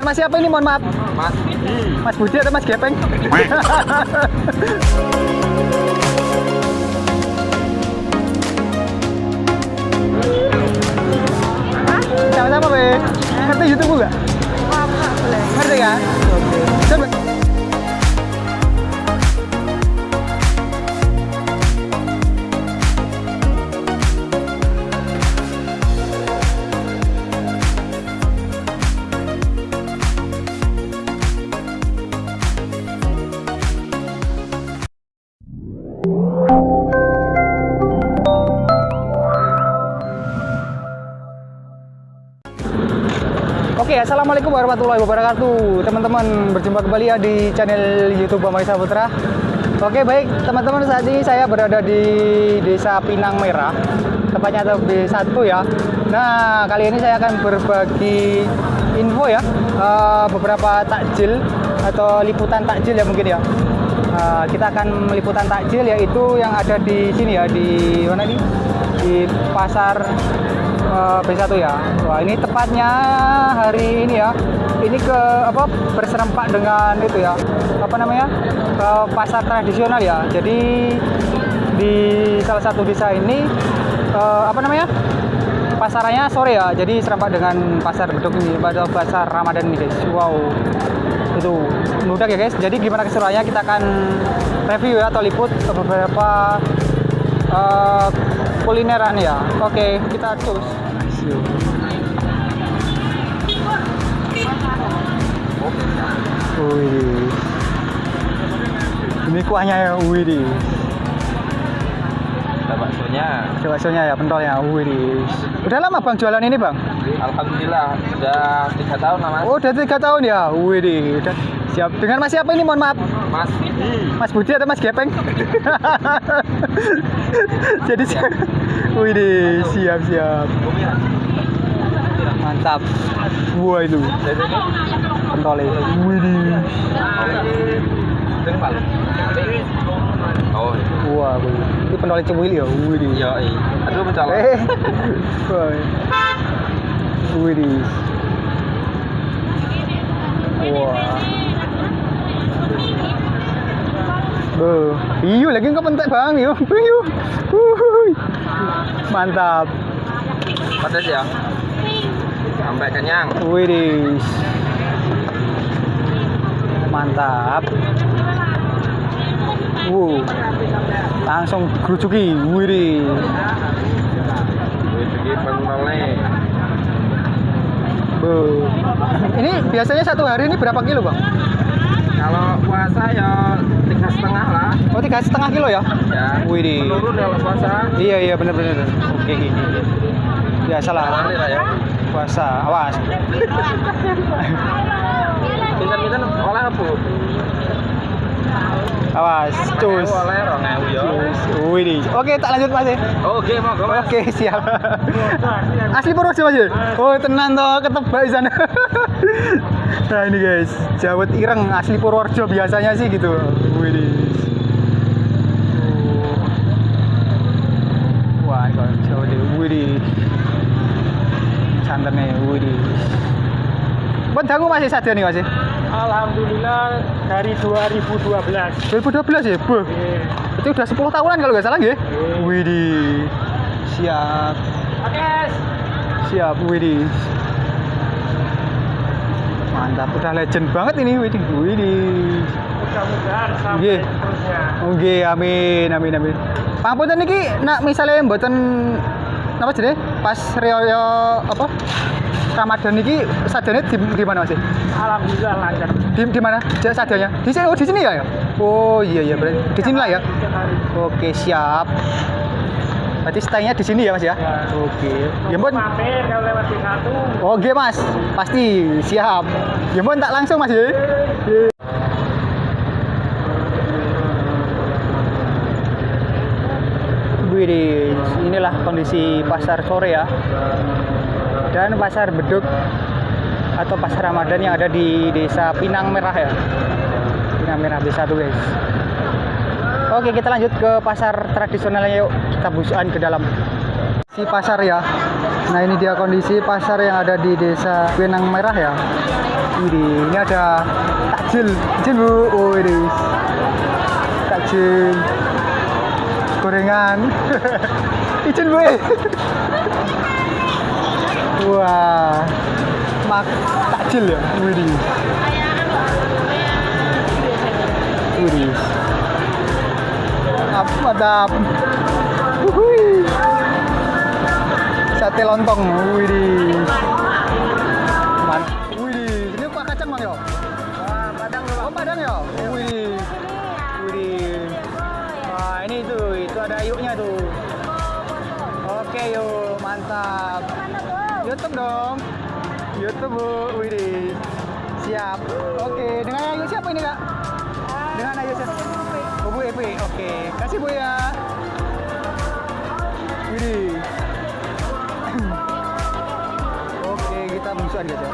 Mas siapa ini mohon maaf? Mas Mas Budi atau Mas Gepeng? Sama-sama, Be. Ngerti YouTube nggak? Ngerti kan? Oke. Coba. Oke, assalamualaikum warahmatullahi wabarakatuh, teman-teman. Berjumpa kembali ya di channel YouTube Bang Maisa Putra. Oke, baik teman-teman. Saat ini saya berada di Desa Pinang Merah, tepatnya atau B1 ya. Nah, kali ini saya akan berbagi info ya, eh, beberapa takjil atau liputan takjil ya mungkin ya. Eh, kita akan meliputan takjil yaitu yang ada di sini ya, di mana nih? Di pasar eh, B1 ya. Wah, ini tepatnya hari ini ya. Ini ke apa berserempak dengan itu ya. Apa namanya? Ke pasar tradisional ya. Jadi di salah satu desa ini eh, apa namanya? Pasarannya sore ya. Jadi serempak dengan pasar beduk ini pada pasar Ramadan ini, guys. Wow. Itu mudah ya, guys. Jadi gimana keseruannya kita akan review ya atau liput beberapa eh, kulineran ya. Oke, kita cus. Wih. Ini kuahnya ya, wih di. Ada baksonya Baksonya ya, pentolnya, wih di. Udah lama bang jualan ini bang? Alhamdulillah Udah tiga tahun lah mas Oh, udah tiga tahun ya, wih di. Udah siap. Dengan mas siapa ini? Mohon maaf. Mas Mas Budi atau Mas Gepeng? Jadi siap. Wih siap siap. Mantap. Wah itu, pentolnya. Wih Oh Wah, wih. Ini pentolnya cemuil ya, wih. Iya Aduh mencolok Eh, wah. Wih. Wah. Beuh. Iyo lagi nggak pentek bang, iyo. Iyo. Mantap. Pedas ya Sampai kenyang Widis. Mantap. Wow. Langsung gerucuki. Widis. Wih segi pentolnya Beuh. Ini biasanya satu hari ini berapa kilo bang? Kalau puasa ya tiga setengah lah Oh tiga setengah kilo ya? Ya Widih. Menurun kalau puasa Iya iya benar benar. Oke. Biasalah Nanti lah ya puasa. Awas. Pinten-pinten oleh apa? Awas. Cus. Ya. Oke tak lanjut mas ya. Oke mau mas Oke siap. Asli Purworejo mas ya? Oh tenan toh ketebak di sana. nah ini guys, Jawet Ireng asli Purworejo biasanya sih gitu. Oh. Wah kalau Jawa deh. Widih. Santannya widih. Buat dangu masih saja nih masih. Alhamdulillah dari 2012. 2012 ya, Bu. Itu udah 10 tahunan kalau nggak salah ya. Widih. Siap. Oke. Siap, Widih. Mantap, udah legend banget ini, Widih. Widih. Mudah-mudahan Nggih. sampai terusnya. Oke, amin, amin, amin. Pangapunten niki nak misalnya mboten apa jenenge? Pas riyo apa? Ramadan niki sajane di, di mana Mas? Alhamdulillah lancar. Di, di mana? Sajanya? Di sini, oh di sini ya ya? Oh iya iya berarti di sini lah ya. Oke, siap. Berarti stay-nya di sini ya, Mas ya? Ya. Oke. Ya. Mampir kalau lewat di satu. Oke, Mas. Pasti siap. Ya mbon tak langsung, Mas ya. Widih, inilah kondisi pasar sore ya. Dan pasar beduk atau pasar Ramadan yang ada di desa Pinang Merah ya. Pinang Merah B1 guys. Oke, kita lanjut ke pasar tradisionalnya yuk. Kita busukan ke dalam. Si pasar ya. Nah, ini dia kondisi pasar yang ada di desa Pinang Merah ya. Widih, ini ada takjil. Takjil bu. Oh ini. Takjil. Gorengan. Izin bu. Wah. Mak takjil ya. Widih. Widih. Ap- Mantap. Wuhui. Sate lontong. Wah, ini tuh, itu ada yuknya tuh. Oke, yuk, mantap. YouTube dong. YouTube, Bu. Widih. Siap. Oke, dengan Ayu siapa ini, Kak? Dengan Ayu siapa? Bu Epi. Oke, kasih Bu ya. Widih. Oke, kita musuhan guys ya.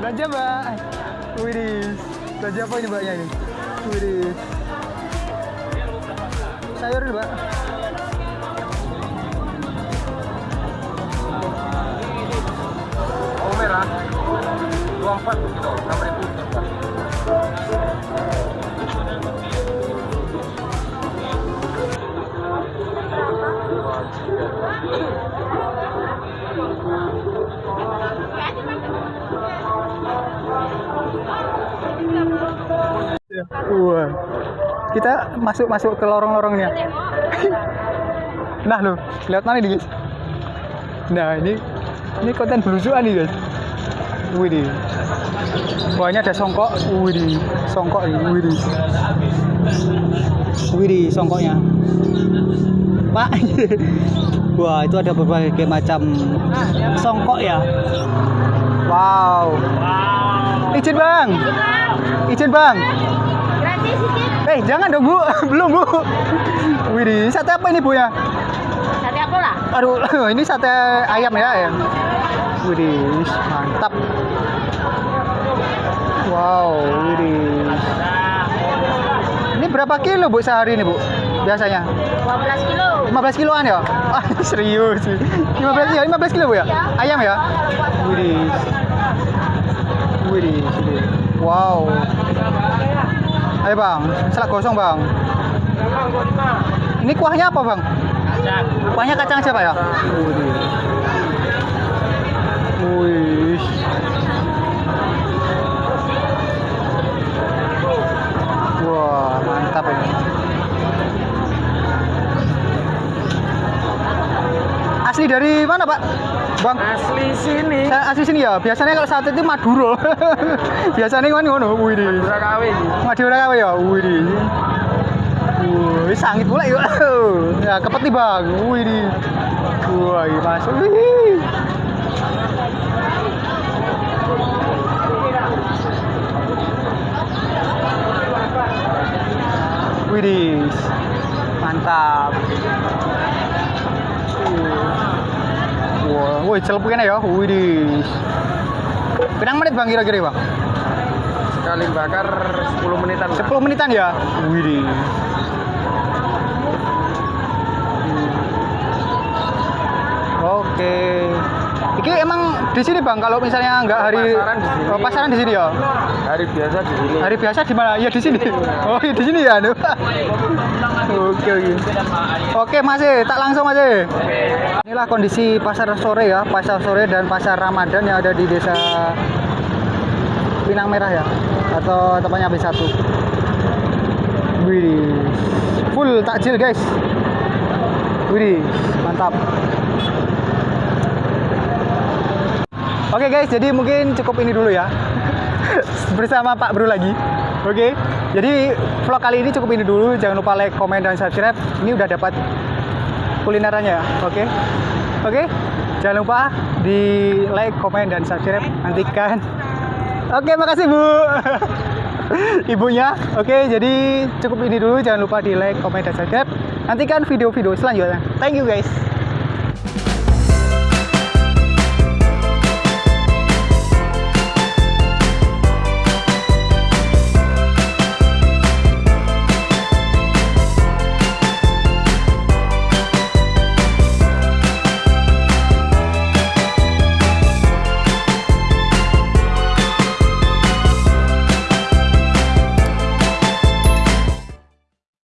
Belanja mbak. Widih. Belanja apa ini mbaknya ini? Widih. Sayur nih mbak. Bawang merah. 24 kilo, 6000. Wah. Kita masuk masuk ke lorong-lorongnya. nah lo, lihat mana nih guys? Nah ini ini konten belusuan nih guys. Wah ini ada songkok. Widih. Songkok ini. Widih. Widih songkoknya. Pak. Wah itu ada berbagai macam songkok ya. Wow. Izin bang. Izin bang. Eh, jangan dong, Bu. Belum, Bu. Widih, sate apa ini, Bu ya? Sate apa lah? Aduh, ini sate ayam ya, ayam. Widih, mantap. Wow, widih. Ini berapa kilo, Bu, sehari ini, Bu? Biasanya? 12 kilo. 15 kiloan ya? Ah, serius. 15 ya, 15 kilo, Bu ya? Ayam ya? Widih. Widih, widih. Wow. Ayo, Bang. Selak gosong, Bang. Ini kuahnya apa, Bang? Kuahnya kacang siapa ya? Widih. Wih. Wah, mantap ini. Asli dari mana, Pak? Bang? Asli sini. Saya asli sini ya. Biasanya kalau sate itu Maduro. Biasanya kan ngono. Wih. Madura KW ini. Madura kawe ya. Wih. Wih, sangit pula yuk. Ya, kepeti bang. Wih. Wah, ini masuk. Wih. Widih, mantap. Wah, woi celepuknya ya. Widih. Pirang menit bang kira-kira bang? Sekali bakar 10 menitan. lah. 10 menitan ya? Widih. Oke. Iki emang di sini bang, kalau misalnya nggak hari Pasaran di sini. Oh, pasaran di sini ya. Hari biasa di sini. Hari biasa di mana? Ya di sini. Oh, iya, di sini ya. aduh. Oke oke. Oke Mas, eh, tak langsung eh. Inilah kondisi pasar sore ya, pasar sore dan pasar Ramadan yang ada di desa Pinang Merah ya, atau tepatnya B1. full takjil guys. Wih, mantap. Oke guys, jadi mungkin cukup ini dulu ya. Bersama Pak Bro lagi. Oke. Jadi vlog kali ini cukup ini dulu. Jangan lupa like, komen dan subscribe. Ini udah dapat kulinerannya ya. Oke. Oke. Jangan lupa di like, komen dan subscribe. Nantikan. Oke, makasih Bu. Ibunya. Oke, jadi cukup ini dulu. Jangan lupa di like, komen dan subscribe. Nantikan video-video selanjutnya. Thank you guys.